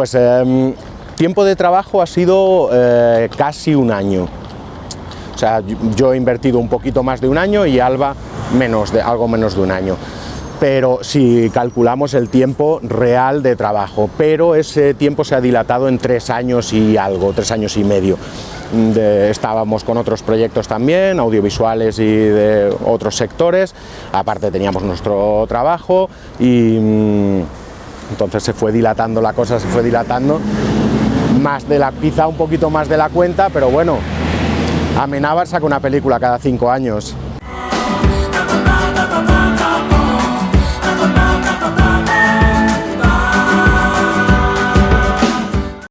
Pues eh, tiempo de trabajo ha sido eh, casi un año. O sea, yo he invertido un poquito más de un año y Alba menos de, algo menos de un año pero si calculamos el tiempo real de trabajo, pero ese tiempo se ha dilatado en tres años y algo, tres años y medio. Estábamos con otros proyectos también, audiovisuales y de otros sectores, aparte teníamos nuestro trabajo y mm, entonces se fue dilatando la cosa, se fue dilatando, más de la, quizá un poquito más de la cuenta, pero bueno, Amenábar saca una película cada cinco años,